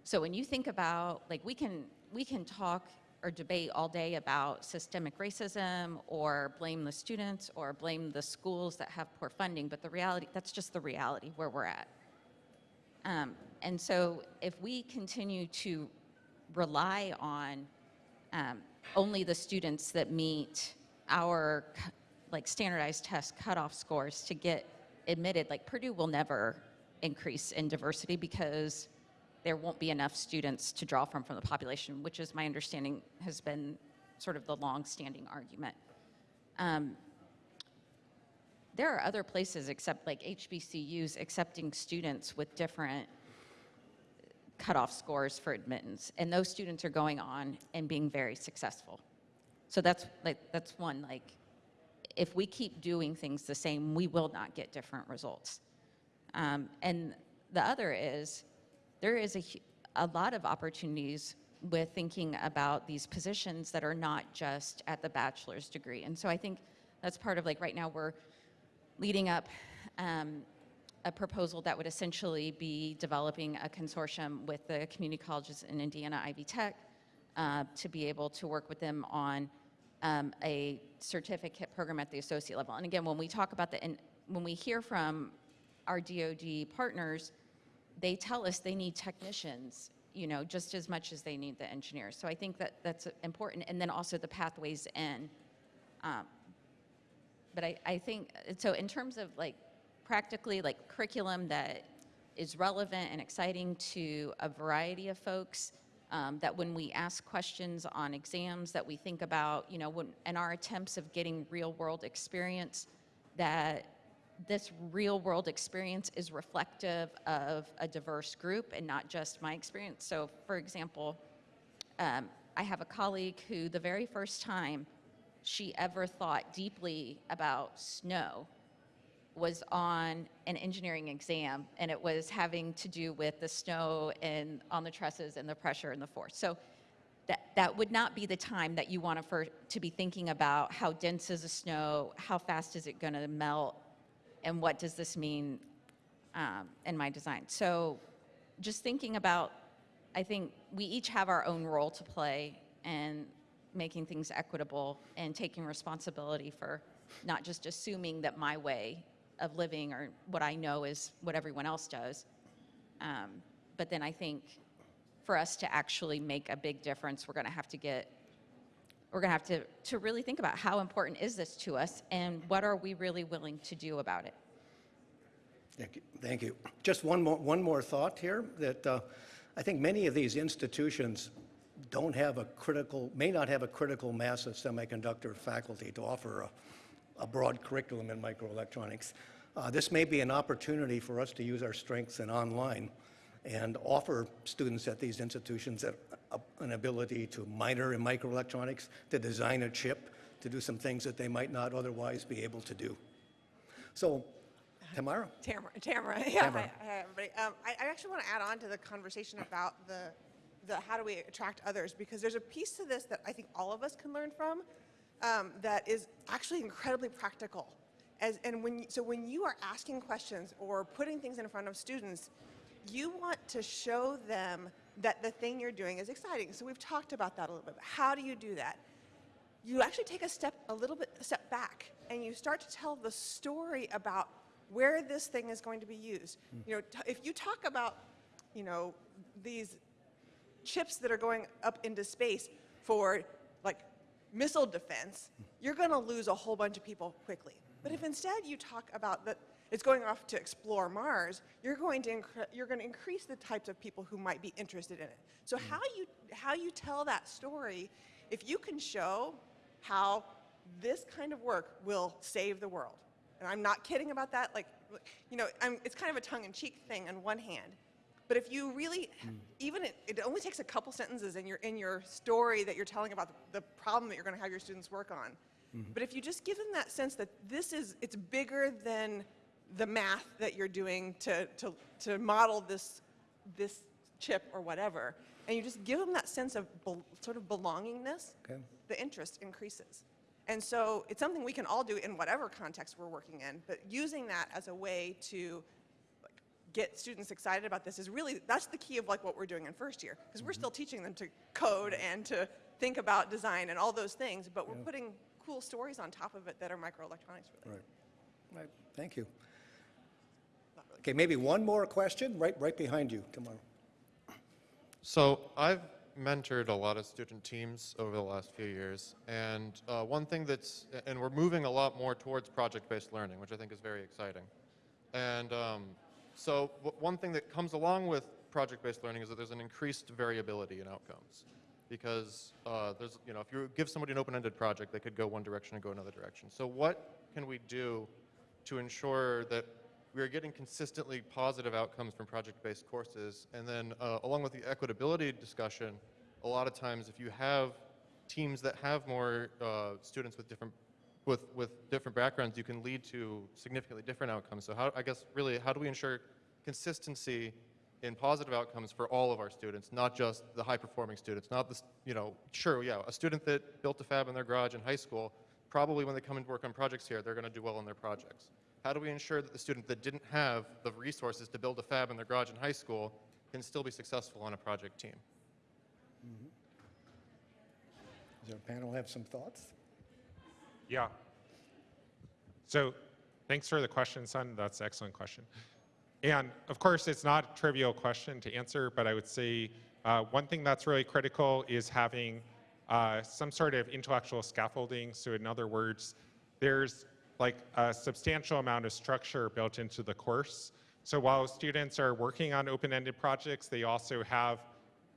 So when you think about, like, we can, we can talk or debate all day about systemic racism or blame the students or blame the schools that have poor funding, but the reality, that's just the reality where we're at. Um, and so if we continue to rely on um, only the students that meet our like standardized test cutoff scores to get admitted, like Purdue will never increase in diversity because there won't be enough students to draw from from the population, which is my understanding has been sort of the long-standing argument. Um, there are other places except like HBCUs accepting students with different cutoff scores for admittance, and those students are going on and being very successful. So that's like that's one like if we keep doing things the same, we will not get different results. Um, and the other is there is a, a lot of opportunities with thinking about these positions that are not just at the bachelor's degree. And so I think that's part of like right now we're leading up um, a proposal that would essentially be developing a consortium with the community colleges in Indiana, Ivy Tech, uh, to be able to work with them on um, a certificate program at the associate level. And again, when we talk about the, and when we hear from our DoD partners, they tell us they need technicians, you know, just as much as they need the engineers. So I think that that's important. And then also the pathways in. Um, but I, I think, so in terms of like practically like curriculum that is relevant and exciting to a variety of folks, um, that when we ask questions on exams that we think about, you know, when, in our attempts of getting real world experience, that this real world experience is reflective of a diverse group and not just my experience. So for example, um, I have a colleague who the very first time she ever thought deeply about snow was on an engineering exam, and it was having to do with the snow and on the trusses and the pressure and the force. So that, that would not be the time that you want to, for, to be thinking about how dense is the snow, how fast is it going to melt, and what does this mean um, in my design. So just thinking about, I think we each have our own role to play in making things equitable and taking responsibility for not just assuming that my way of living or what I know is what everyone else does. Um, but then I think for us to actually make a big difference, we're going to have to get, we're going to have to, to really think about how important is this to us and what are we really willing to do about it. Thank you. Thank you. Just one more, one more thought here, that uh, I think many of these institutions don't have a critical, may not have a critical mass of semiconductor faculty to offer a, a broad curriculum in microelectronics. Uh, This may be an opportunity for us to use our strengths in online and offer students at these institutions a- a- an ability to minor in microelectronics, to design a chip, to do some things that they might not otherwise be able to do. So, Tamara? Tamara, Tamara, *laughs* yeah, Tamara. hi, hi, everybody. Um, I, I actually want to add on to the conversation about the, the how do we attract others, because there's a piece to this that I think all of us can learn from um, that is actually incredibly practical. As, and when, you- so when you are asking questions or putting things in front of students, you want to show them that the thing you're doing is exciting. So we've talked about that a little bit. How do you do that? you actually take a step a little bit a step back and you start to tell the story about where this thing is going to be used hmm. you know t- if you talk about you know these chips that are going up into space for like missile defense hmm. you're going to lose a whole bunch of people quickly but if hmm. instead you talk about that is going off to explore Mars, you're going to you're going to increase the types of people who might be interested in it. So mm. how you how you tell that story, if you can show how this kind of work will save the world, and I'm not kidding about that. Like, you know, I'm, it's kind of a tongue-in-cheek thing on one hand, but if you really, mm. even it, it only takes a couple sentences in your in your story that you're telling about the, the problem that you're going to have your students work on. Mm-hmm. But if you just give them that sense that this is, it's bigger than the math that you're doing to, to, to model this, this chip or whatever, and you just give them that sense of sort of belongingness, Okay. the interest increases. And so it's something we can all do in whatever context we're working in, but using that as a way to like, get students excited about this is really, that's the key of like what we're doing in first year, because we're mm-hmm. still teaching them to code and to think about design and all those things, but we're putting cool stories on top of it that are microelectronics related. Right. Right, thank you. Okay, maybe one more question, right, right behind you, Tamara. So I've mentored a lot of student teams over the last few years, and uh, one thing that's, and we're moving a lot more towards project-based learning, which I think is very exciting. And um, so one thing that comes along with project-based learning is that there's an increased variability in outcomes. Because uh, there's, you know, if you give somebody an open-ended project, they could go one direction and go another direction. So what can we do to ensure that we are getting consistently positive outcomes from project-based courses. And then uh, along with the equitability discussion, a lot of times if you have teams that have more uh, students with different with, with different backgrounds, you can lead to significantly different outcomes. So how, I guess really, how do we ensure consistency in positive outcomes for all of our students, not just the high-performing students, not the, you know, sure, yeah, a student that built a fab in their garage in high school, probably when they come and work on projects here, they're to do well on their projects. How do we ensure that the student that didn't have the resources to build a fab in their garage in high school can still be successful on a project team? Does our panel have some thoughts? Yeah. So thanks for the question, son. That's an excellent question. And of course, it's not a trivial question to answer, but I would say uh, one thing that's really critical is having uh, some sort of intellectual scaffolding. So in other words, there's like a substantial amount of structure built into the course. So while students are working on open-ended projects, they also have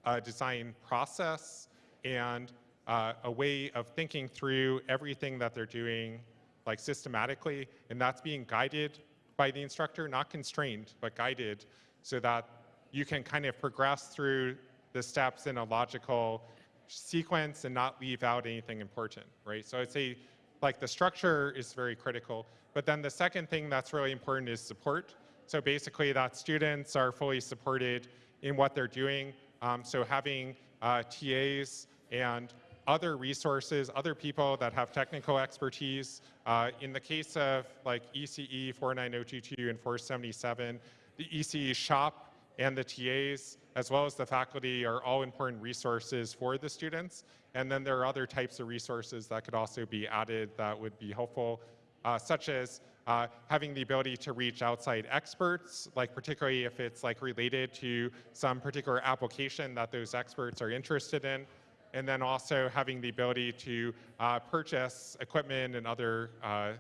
a design process and uh, a way of thinking through everything that they're doing like systematically and that's being guided by the instructor not constrained but guided so that you can kind of progress through the steps in a logical sequence and not leave out anything important right so i'd say like the structure is very critical but then the second thing that's really important is support so basically that students are fully supported in what they're doing um, so having uh, tas and other resources, other people that have technical expertise. Uh, in the case of like ECE 49022 and 477, the ECE shop and the TAs, as well as the faculty, are all important resources for the students. And then there are other types of resources that could also be added that would be helpful, uh, such as uh, having the ability to reach outside experts, like particularly if it's like related to some particular application that those experts are interested in and then also having the ability to uh, purchase equipment and other uh,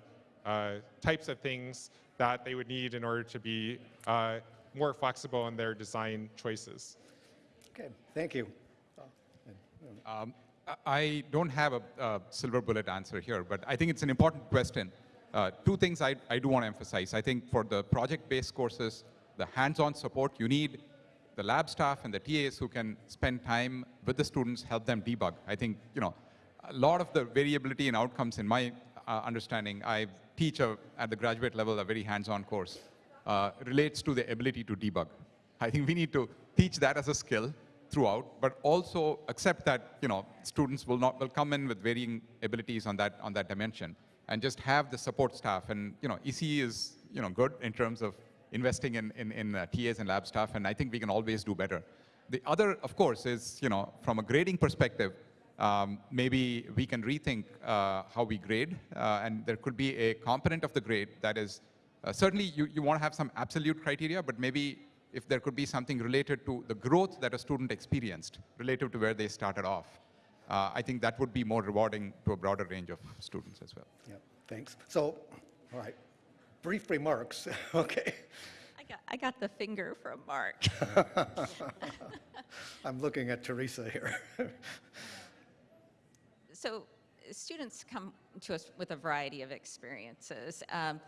uh, types of things that they would need in order to be uh, more flexible in their design choices. Okay, thank you. Um, I- I don't have a, a silver bullet answer here, but I think it's an important question. Uh, two things I, I do want to emphasize. I think for the project-based courses, the hands-on support, you need the lab staff and the TAs who can spend time with the students, help them debug. I think, you know, a lot of the variability in outcomes, in my uh, understanding, I teach a, at the graduate level a very hands-on course, uh, relates to the ability to debug. I think we need to teach that as a skill throughout, but also accept that you know students will not will come in with varying abilities on that on that dimension, and just have the support staff. And you know, ECE is you know good in terms of investing in in, in uh, TAs and lab staff, and I think we can always do better. The other, of course, is you know from a grading perspective, um, maybe we can rethink uh, how we grade, uh, and there could be a component of the grade that is uh, certainly you, you want to have some absolute criteria, but maybe if there could be something related to the growth that a student experienced relative to where they started off, uh, I think that would be more rewarding to a broader range of students as well. Yeah, thanks. So, all right, brief remarks. *laughs* Okay. I got, I got the finger from Mark. *laughs* I'm looking at Theresa here. *laughs* so students come to us with a variety of experiences. Um,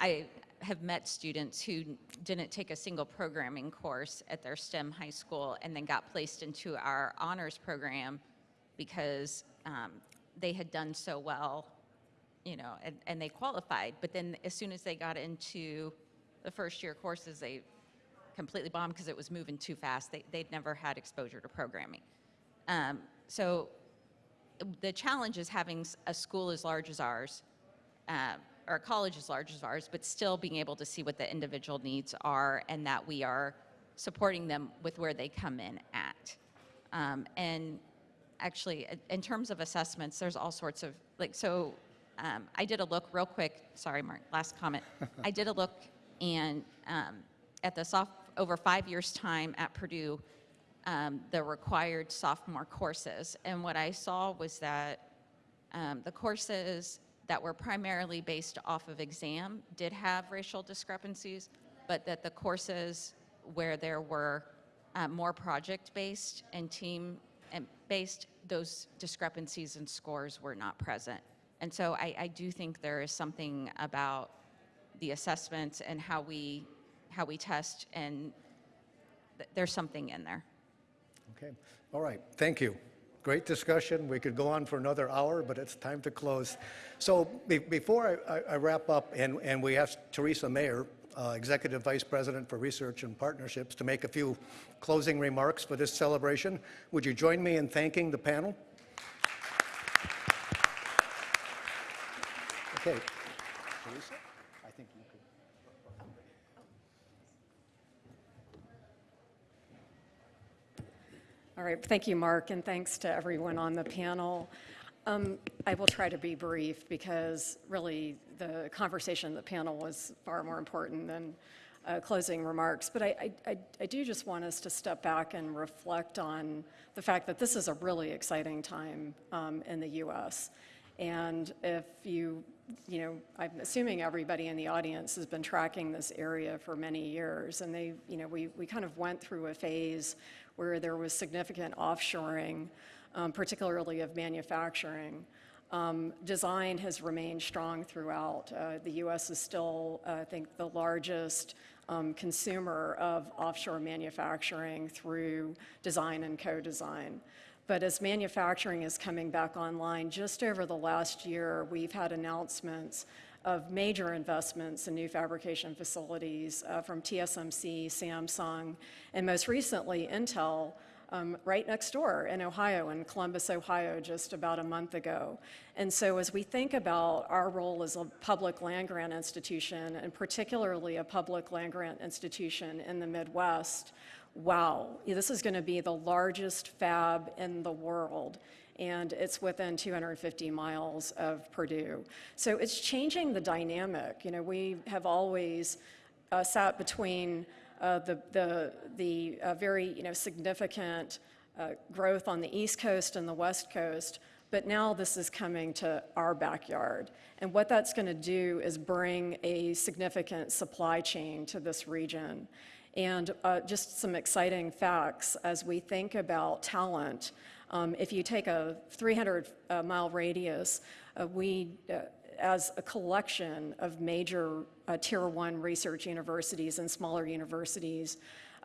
I have met students who didn't take a single programming course at their STEM high school and then got placed into our honors program because um, they had done so well, you know, and, and they qualified. But then as soon as they got into the first year courses, they completely bombed because it was moving too fast. They, they'd never had exposure to programming. Um, so the challenge is having a school as large as ours, uh, or a college as large as ours, but still being able to see what the individual needs are and that we are supporting them with where they come in at. Um, and actually, in terms of assessments, there's all sorts of, like, so um, I did a look real quick, sorry, Mark, last comment. *laughs* I did a look and um, at the soft, over five years' time at Purdue, um, the required sophomore courses. And what I saw was that um, the courses that were primarily based off of exam did have racial discrepancies, but that the courses where there were uh, more project-based and team-based, those discrepancies in scores were not present. And so I, I do think there is something about the assessments and how we, how we test, and th- there's something in there. Okay, all right, thank you. Great discussion. We could go on for another hour, but it's time to close. So be- before I- I I wrap up, and and we ask Theresa Mayer, uh, Executive Vice President for Research and Partnerships, to make a few closing remarks for this celebration, would you join me in thanking the panel? Okay. Theresa, I think you could. All right, thank you, Mark, and thanks to everyone on the panel. Um, I will try to be brief because really the conversation the panel was far more important than uh, closing remarks. But I, I- I, I do just want us to step back and reflect on the fact that this is a really exciting time um, in the U.S. And if you, you know, I'm assuming everybody in the audience has been tracking this area for many years, and they, you know, we, we kind of went through a phase where there was significant offshoring, um, particularly of manufacturing. Um, Design has remained strong throughout. Uh, The U.S. is still, uh, I think, the largest um, consumer of offshore manufacturing through design and co-design. But as manufacturing is coming back online, just over the last year, we've had announcements of major investments in new fabrication facilities uh, from TSMC, Samsung, and most recently Intel, um, right next door in Ohio, in Columbus, Ohio, just about a month ago. And so as we think about our role as a public land grant institution, and particularly a public land grant institution in the Midwest, wow, this is going to be the largest fab in the world. And it's within 250 miles of Purdue. So it's changing the dynamic. You know, we have always uh, sat between uh, the, the, the uh, very you know, significant uh, growth on the East Coast and the West Coast, but now this is coming to our backyard. And what that's going to do is bring a significant supply chain to this region. And uh, just some exciting facts as we think about talent. Um, if you take a 300 uh, mile radius, uh, we, uh, as a collection of major uh, tier one research universities and smaller universities,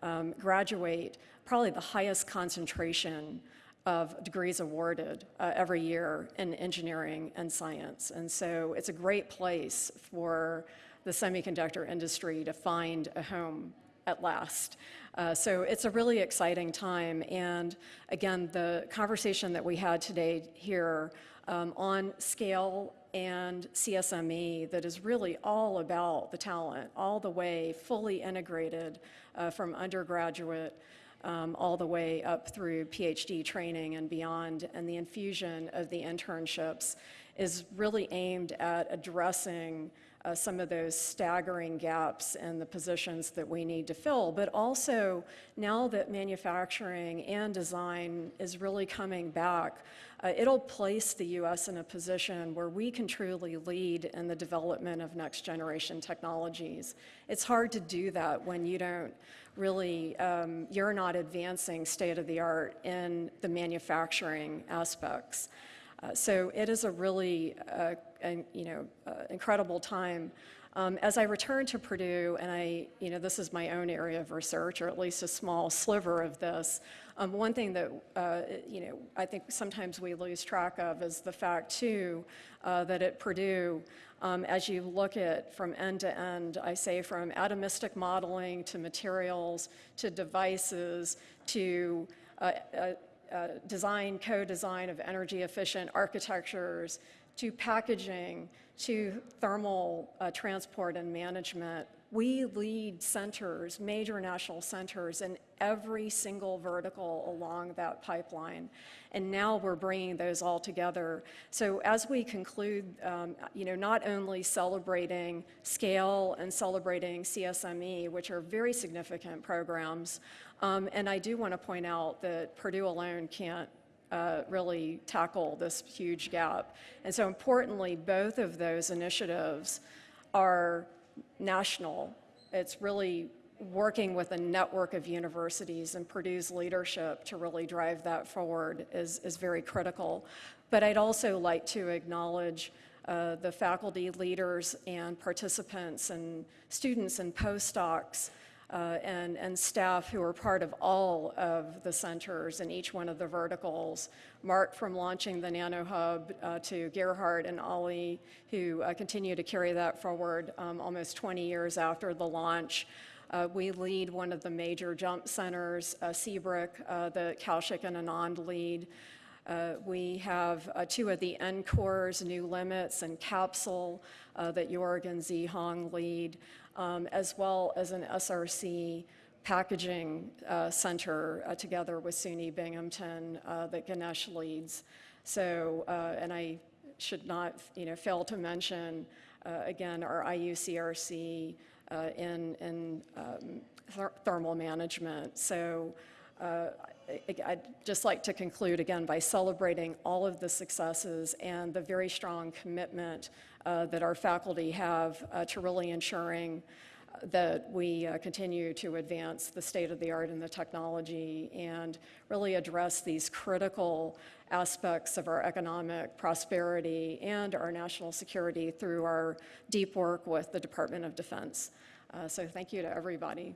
um, graduate probably the highest concentration of degrees awarded uh, every year in engineering and science. And so it's a great place for the semiconductor industry to find a home at last. Uh, so it's a really exciting time. And again, the conversation that we had today here um, on scale and CSME that is really all about the talent, all the way fully integrated uh, from undergraduate um, all the way up through PhD training and beyond. And the infusion of the internships is really aimed at addressing uh, some of those staggering gaps in the positions that we need to fill. But also, now that manufacturing and design is really coming back, uh, it'll place the U.S. in a position where we can truly lead in the development of next generation technologies. It's hard to do that when you don't really, um, you're not advancing state of the art in the manufacturing aspects. Uh, so it is a really, uh, an, you know, uh, incredible time. Um, as I return to Purdue, and I, you know, this is my own area of research, or at least a small sliver of this. Um, one thing that, uh, you know, I think sometimes we lose track of is the fact too uh, that at Purdue, um, as you look at from end to end, I say from atomistic modeling to materials to devices to uh, uh, uh, design, co-design of energy efficient architectures, to packaging, to thermal uh, transport and management. We lead centers, major national centers, in every single vertical along that pipeline. And now we're bringing those all together. So as we conclude, um, you know, not only celebrating scale and celebrating CSME, which are very significant programs, um, and I do want to point out that Purdue alone can't uh, really tackle this huge gap. And so importantly, both of those initiatives are national. It's really working with a network of universities and Purdue's leadership to really drive that forward is, is very critical. But I'd also like to acknowledge uh, the faculty leaders and participants and students and postdocs uh, and, and staff who are part of all of the centers in each one of the verticals. Mark from launching the nanoHUB uh, to Gerhard and Ali who uh, continue to carry that forward um, almost 20 years after the launch. Uh, we lead one of the major jump centers, uh, C-BRIC, uh, that Kaushik and Anand lead. Uh, we have uh, two of the NCOREs, New Limits and Capsule, uh, that Jorg and Zhihong lead, um, as well as an SRC packaging uh, center uh, together with SUNY Binghamton uh, that Ganesh leads. So, and I should not, you know, fail to mention, again, our IUCRC in, in um, th thermal management. So uh, I'd just like to conclude again by celebrating all of the successes and the very strong commitment uh, that our faculty have uh, to really ensuring that we uh, continue to advance the state of the art and the technology and really address these critical aspects of our economic prosperity and our national security through our deep work with the Department of Defense. Uh, so thank you to everybody.